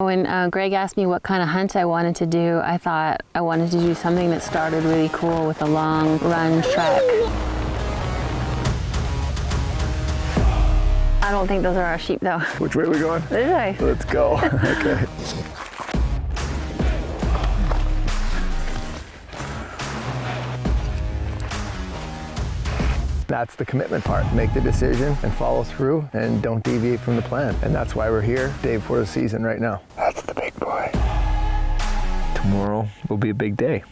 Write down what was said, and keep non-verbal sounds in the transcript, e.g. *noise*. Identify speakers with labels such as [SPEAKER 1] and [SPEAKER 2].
[SPEAKER 1] When uh, Greg asked me what kind of hunt I wanted to do, I thought I wanted to do something that started really cool with a long run trek. I don't think those are our sheep though.
[SPEAKER 2] Which way are we going?
[SPEAKER 1] This way.
[SPEAKER 2] Let's go. *laughs* okay. That's the commitment part. Make the decision and follow through and don't deviate from the plan. And that's why we're here day before the season right now. That's the big boy. Tomorrow will be a big day.